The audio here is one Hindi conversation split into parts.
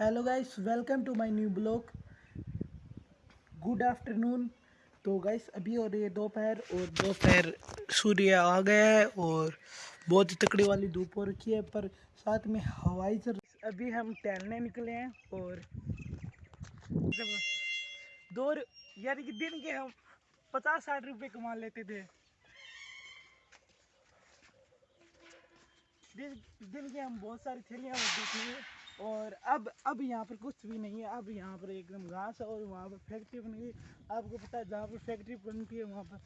Hello guys welcome to my new blog good afternoon तो गाइस अभी हो रही है दोपहर और दोपहर सूर्य आ गया है और बहुत ही तकड़ी वाली धूप हो रखी है, पर साथ में हवाई चल अभी हम टहलने निकले हैं और दो यानी कि दिन के हम पचास साठ रुपए कमा लेते थे। दिन दिन के हम बहुत सारी थैलियाँ होती थी और अब अब यहाँ पर कुछ भी नहीं है। अब यहाँ पर एकदम घास है और वहाँ पर फैक्ट्री बन गई आपको पता है, जहाँ पर फैक्ट्री बनती है, वहाँ पर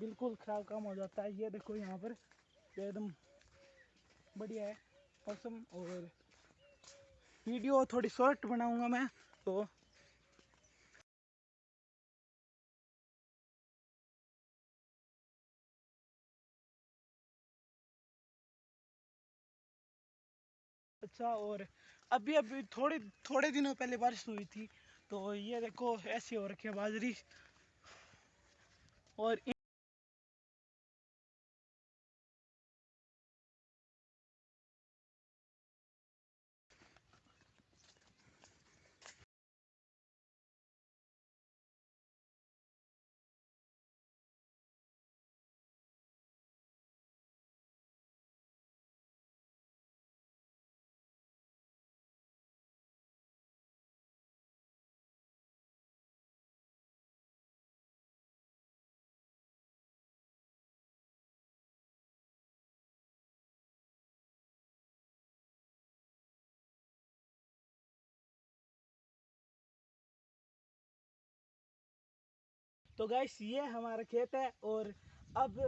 बिल्कुल ख़राब काम हो जाता है। ये देखो यहाँ पर एकदम बढ़िया है मौसम और वीडियो थोड़ी शॉर्ट बनाऊँगा मैं तो अच्छा और अभी अभी थोड़े थोड़े दिनों पहले बारिश हुई थी तो ये देखो, ऐसी हो रखी है बाजरी। और तो गैस ये हमारा खेत है और अब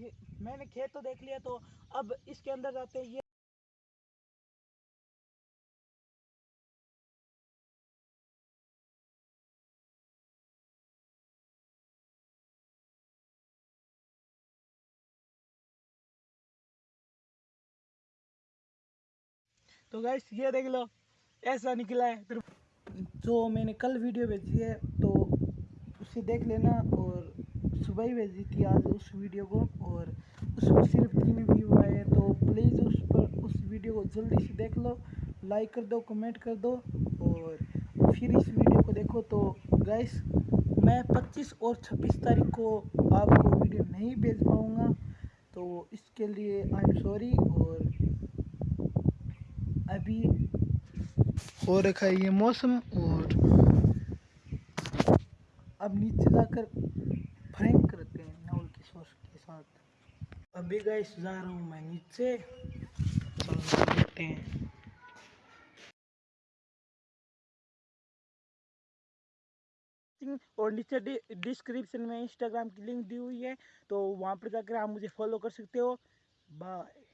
ये, मैंने खेत तो देख लिया तो अब इसके अंदर जाते हैं, ये तो गैस ये देख लो, ऐसा निकला है। जो मैंने कल वीडियो भेजी है तो उसे देख लेना और सुबह ही भेजी थी आज उस वीडियो को और उसमें सिर्फ़ तीन व्यू आए तो प्लीज़ उस पर, उस वीडियो को जल्दी से देख लो लाइक कर दो कमेंट कर दो और फिर इस वीडियो को देखो। तो गैस मैं 25 और 26 तारीख को आपको वीडियो नहीं भेज पाऊँगा तो इसके लिए आई एम सॉरी और अभी हो रखा है ये मौसम और अब नीचे जाकर फ्रैंक करते हैं नाउल की सॉस के साथ। अभी गाइस जा रहा हूँ मैं नीचे। हैं और नीचे डिस्क्रिप्शन में इंस्टाग्राम की लिंक दी हुई है तो वहाँ पर जाकर आप मुझे फॉलो कर सकते हो। बाय